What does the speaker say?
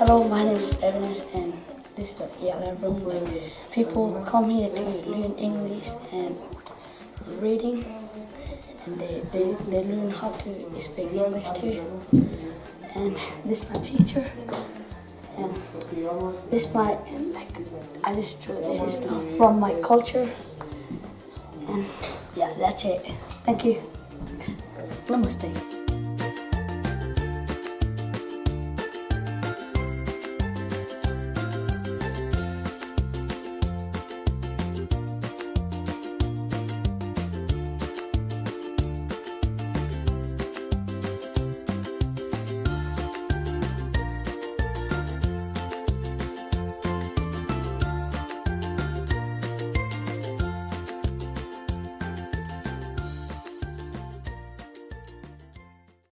Hello, my name is Evanes and this is the yellow room where people come here to learn English and reading and they, they, they learn how to speak English too. And this is my picture and this is my like I just drew this is the, from my culture and yeah that's it. Thank you. Namaste.